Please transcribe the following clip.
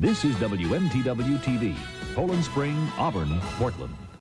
This is WMTW TV, Poland Spring, Auburn, Portland.